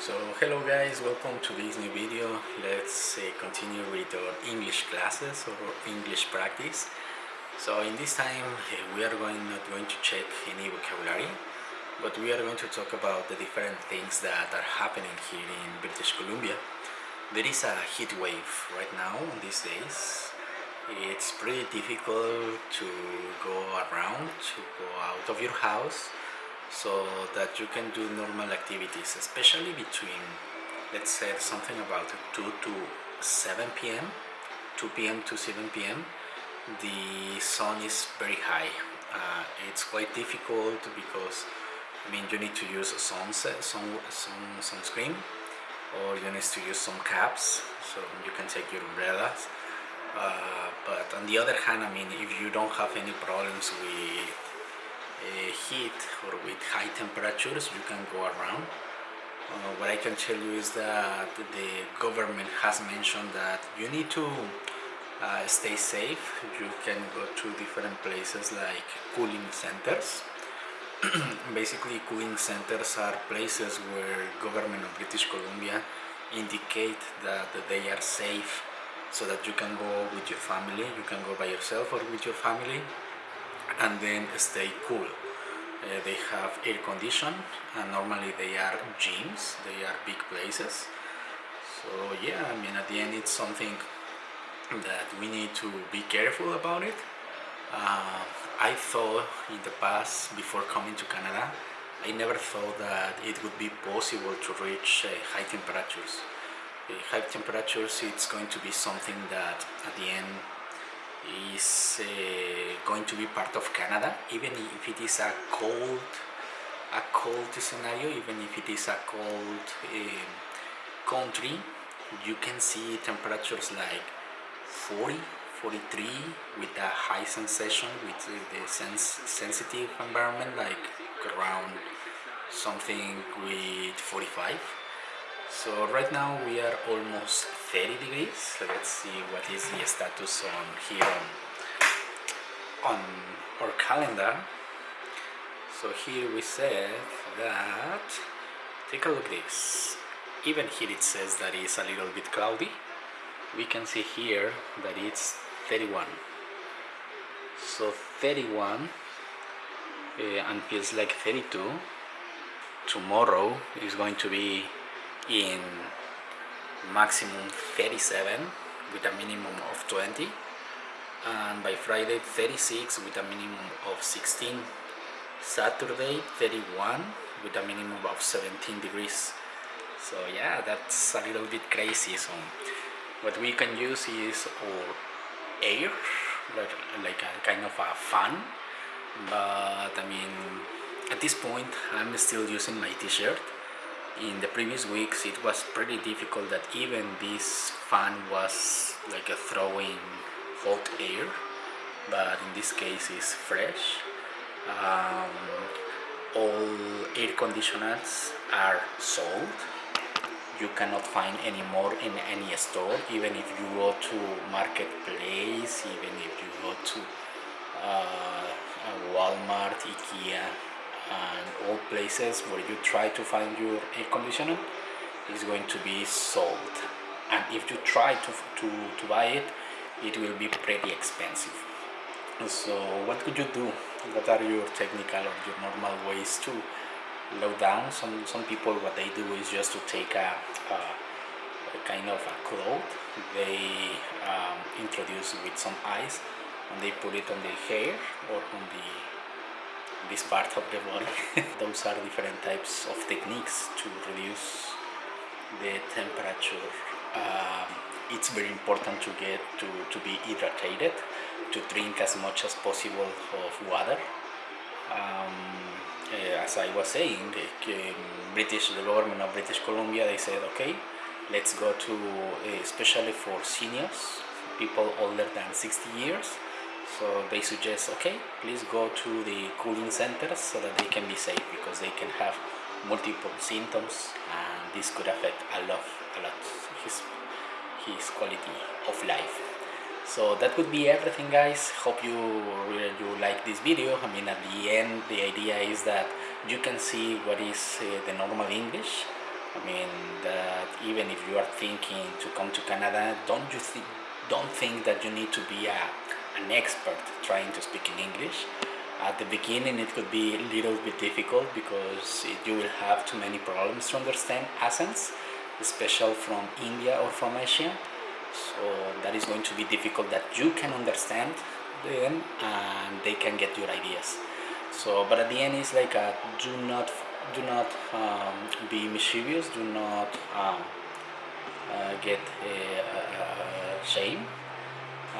So hello guys, welcome to this new video. Let's uh, continue with our English classes or English practice. So in this time uh, we are going not going to check any vocabulary, but we are going to talk about the different things that are happening here in British Columbia. There is a heat wave right now these days. It's pretty difficult to go around, to go out of your house so that you can do normal activities especially between let's say something about 2 to 7 p.m 2 p.m to 7 p.m the sun is very high. Uh, it's quite difficult because I mean you need to use sunset sun, sun, sunscreen or you need to use some caps so you can take your umbrellas. Uh, but on the other hand I mean if you don't have any problems with heat or with high temperatures you can go around. Uh, what I can tell you is that the government has mentioned that you need to uh, stay safe. You can go to different places like cooling centers. Basically cooling centers are places where government of British Columbia indicate that they are safe so that you can go with your family. You can go by yourself or with your family and then stay cool. Uh, they have air condition and normally they are gyms, they are big places. So yeah, I mean at the end it's something that we need to be careful about it. Uh, I thought in the past, before coming to Canada, I never thought that it would be possible to reach uh, high temperatures. Uh, high temperatures, it's going to be something that at the end is uh, going to be part of Canada even if it is a cold a cold scenario even if it is a cold uh, country you can see temperatures like 40 43 with a high sensation with the sens sensitive environment like around something with 45 so right now we are almost 30 degrees. Let's see what is the status on here on, on our calendar. So here we said that take a look this. Even here it says that it's a little bit cloudy. We can see here that it's 31 so 31 uh, and feels like 32 tomorrow is going to be in maximum 37 with a minimum of 20 and by Friday 36 with a minimum of 16 Saturday 31 with a minimum of 17 degrees. So yeah that's a little bit crazy. So what we can use is our air like, like a kind of a fan. But I mean at this point I'm still using my t-shirt in the previous weeks it was pretty difficult that even this fan was like a throwing hot air but in this case it's fresh. Um, all air conditioners are sold. You cannot find any more in any store even if you go to marketplace even if you go to uh, Walmart, Ikea and all places where you try to find your air conditioner is going to be sold. And if you try to, to, to buy it it will be pretty expensive. So what could you do? What are your technical or your normal ways to low down? Some some people what they do is just to take a, a, a kind of a cloth they um, introduce with some ice and they put it on the hair or on the this part of the body. Those are different types of techniques to reduce the temperature. Um, it's very important to get to, to be hydrated, to drink as much as possible of water. Um, uh, as I was saying, uh, British, the government of British Columbia, they said, okay, let's go to, uh, especially for seniors, people older than 60 years, so they suggest okay please go to the cooling centers so that they can be safe because they can have multiple symptoms and this could affect a lot a lot his his quality of life. So that would be everything guys. Hope you really you like this video. I mean at the end the idea is that you can see what is uh, the normal english. I mean that even if you are thinking to come to Canada, don't you think don't think that you need to be a, an expert trying to speak in English. At the beginning it could be a little bit difficult because you will have too many problems to understand accents, especially from India or from Asia. So that is going to be difficult that you can understand them and they can get your ideas. So, but at the end it's like a, do not do not um, be mischievous, do not um, uh, get uh, shame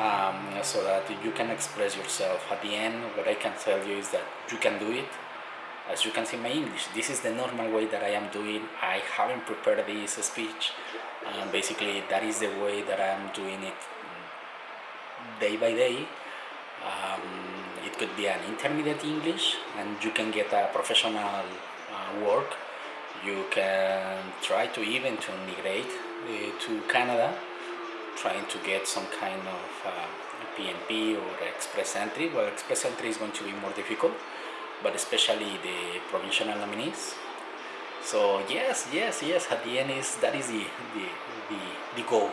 um, so that you can express yourself. At the end, what I can tell you is that you can do it. As you can see my English, this is the normal way that I am doing. I haven't prepared this speech. Um, basically, that is the way that I am doing it day by day. Um, it could be an intermediate English and you can get a professional uh, work. You can try to even to migrate uh, to Canada trying to get some kind of uh, PNP or express entry. Well, express entry is going to be more difficult, but especially the provincial nominees. So yes, yes, yes. At the end is that is the the the, the goal.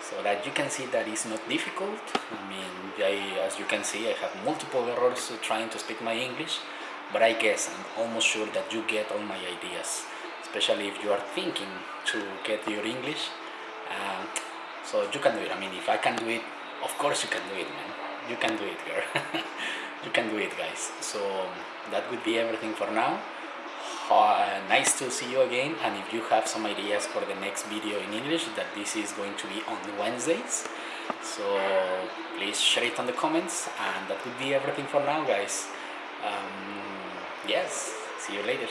So that you can see that it's not difficult. I mean, I, as you can see, I have multiple errors trying to speak my English, but I guess I'm almost sure that you get all my ideas, especially if you are thinking to get your English. Um, so you can do it. I mean, if I can do it, of course you can do it, man. You can do it, girl. you can do it, guys. So that would be everything for now. Uh, nice to see you again and if you have some ideas for the next video in English that this is going to be on Wednesdays so please share it on the comments and that would be everything for now guys um, yes see you later